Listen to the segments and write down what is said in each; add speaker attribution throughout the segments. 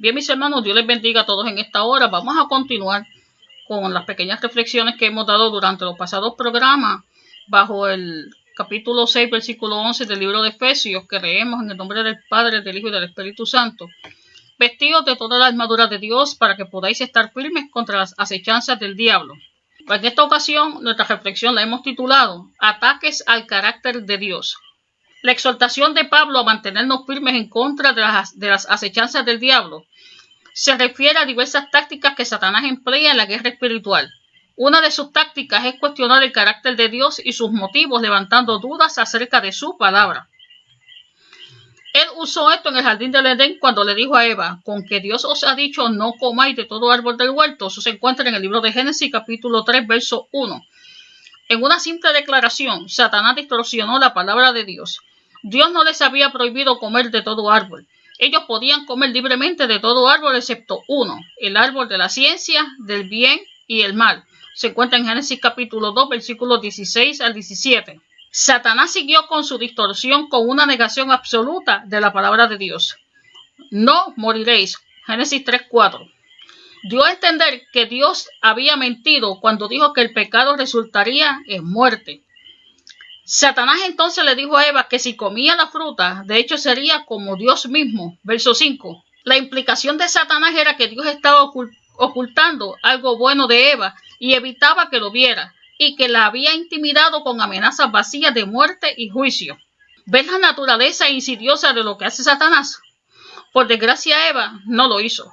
Speaker 1: Bien, mis hermanos, Dios les bendiga a todos en esta hora. Vamos a continuar con las pequeñas reflexiones que hemos dado durante los pasados programas bajo el capítulo 6, versículo 11 del libro de Efesios, que leemos en el nombre del Padre, del Hijo y del Espíritu Santo. Vestidos de toda la armadura de Dios para que podáis estar firmes contra las acechanzas del diablo. En esta ocasión, nuestra reflexión la hemos titulado Ataques al carácter de Dios. La exhortación de Pablo a mantenernos firmes en contra de las, de las acechanzas del diablo se refiere a diversas tácticas que Satanás emplea en la guerra espiritual. Una de sus tácticas es cuestionar el carácter de Dios y sus motivos, levantando dudas acerca de su palabra. Él usó esto en el jardín del Edén cuando le dijo a Eva, con que Dios os ha dicho no comáis de todo árbol del huerto. Eso se encuentra en el libro de Génesis capítulo 3, verso 1. En una simple declaración, Satanás distorsionó la palabra de Dios. Dios no les había prohibido comer de todo árbol. Ellos podían comer libremente de todo árbol excepto uno, el árbol de la ciencia, del bien y el mal. Se encuentra en Génesis capítulo 2, versículos 16 al 17. Satanás siguió con su distorsión con una negación absoluta de la palabra de Dios. No moriréis. Génesis 3:4. Dio a entender que Dios había mentido cuando dijo que el pecado resultaría en muerte. Satanás entonces le dijo a Eva que si comía la fruta, de hecho sería como Dios mismo. Verso 5. La implicación de Satanás era que Dios estaba ocultando algo bueno de Eva y evitaba que lo viera, y que la había intimidado con amenazas vacías de muerte y juicio. ¿Ves la naturaleza insidiosa de lo que hace Satanás? Por desgracia, Eva no lo hizo.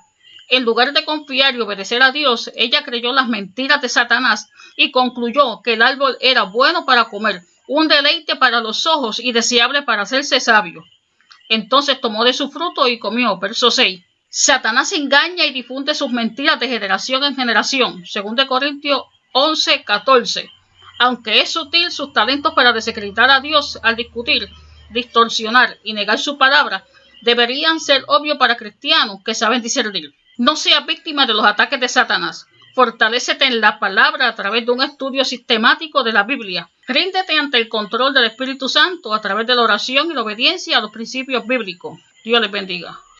Speaker 1: En lugar de confiar y obedecer a Dios, ella creyó las mentiras de Satanás y concluyó que el árbol era bueno para comer, un deleite para los ojos y deseable para hacerse sabio. Entonces tomó de su fruto y comió. Verso 6. Satanás engaña y difunde sus mentiras de generación en generación. Según de Corintios 11, 14. Aunque es sutil sus talentos para desacreditar a Dios al discutir, distorsionar y negar su palabra, deberían ser obvios para cristianos que saben discernir. No seas víctima de los ataques de Satanás. Fortalécete en la palabra a través de un estudio sistemático de la Biblia. Ríndete ante el control del Espíritu Santo a través de la oración y la obediencia a los principios bíblicos. Dios les bendiga.